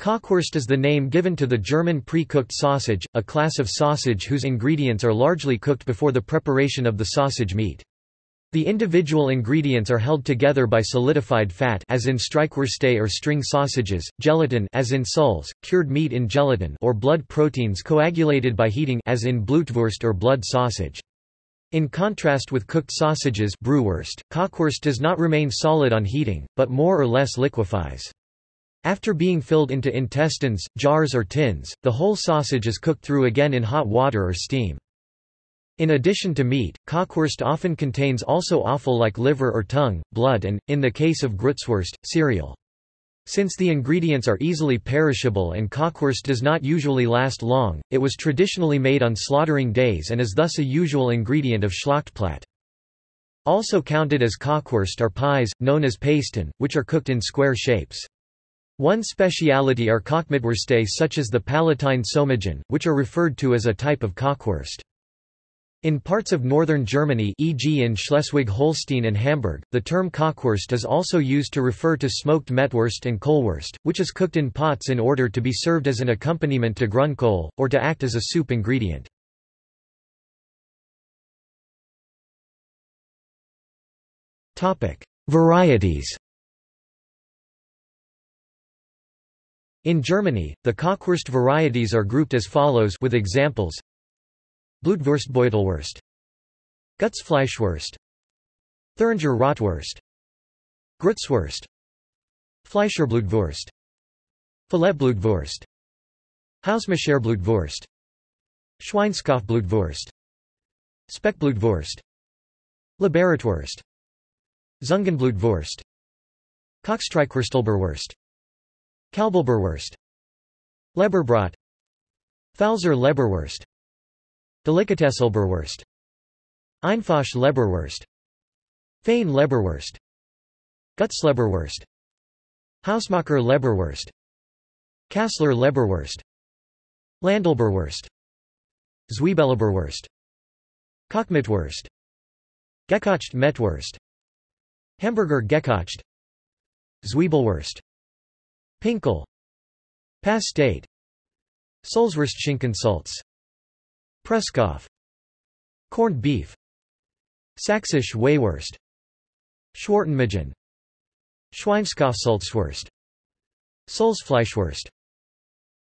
Kochwurst is the name given to the German pre-cooked sausage, a class of sausage whose ingredients are largely cooked before the preparation of the sausage meat. The individual ingredients are held together by solidified fat as in Streichwürste or string sausages, gelatin as in soles, cured meat in gelatin or blood proteins coagulated by heating as in Blutwurst or blood sausage. In contrast with cooked sausages Brühwurst, Kochwurst does not remain solid on heating, but more or less liquefies. After being filled into intestines, jars or tins, the whole sausage is cooked through again in hot water or steam. In addition to meat, Kochwurst often contains also offal like liver or tongue, blood and, in the case of Grützwurst, cereal. Since the ingredients are easily perishable and Kochwurst does not usually last long, it was traditionally made on slaughtering days and is thus a usual ingredient of Schlachtplatte. Also counted as Kochwurst are pies, known as Pasten, which are cooked in square shapes. One speciality are Kochmettwürste such as the Palatine Pfannkuchen, which are referred to as a type of Kochwurst. In parts of northern Germany e.g. in Schleswig-Holstein and Hamburg, the term Kochwurst is also used to refer to smoked Mettwurst and Kohlwurst, which is cooked in pots in order to be served as an accompaniment to Grünkohl, or to act as a soup ingredient. Varieties In Germany, the Kochwurst varieties are grouped as follows with examples. Blutwurstbeutelwurst. Gutsfleischwurst. Thuringer Rotwurst Grützwurst. Fleischerblutwurst. Filetblutwurst. Hausmacherblutwurst Schweinskopfblutwurst Speckblutwurst. Liberatwurst. Zungenblutwurst. Kochstreichwurstelberwurst Kalbelberwurst Leberbrat Pfälzer Leberwurst Delikatessleberwurst Einfache Leberwurst Fein Leberwurst Gutsleberwurst Hausmacher Leberwurst Kassler Leberwurst Landleberwurst Zwiebelleberwurst Kochmettwurst Gekocht Mettwurst Hamburger Gekocht. Zwiebelwurst Pinkel. Pastete Solswurst Schinkensalz Presskopf Corned beef. Sächsische Weihwurst Schwartenmagen Schweinskopfsalzwurst Soulsfleischwurst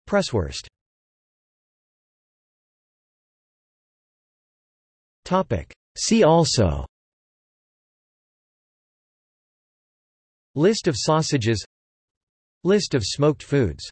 Presswurst. See also. List of sausages List of smoked foods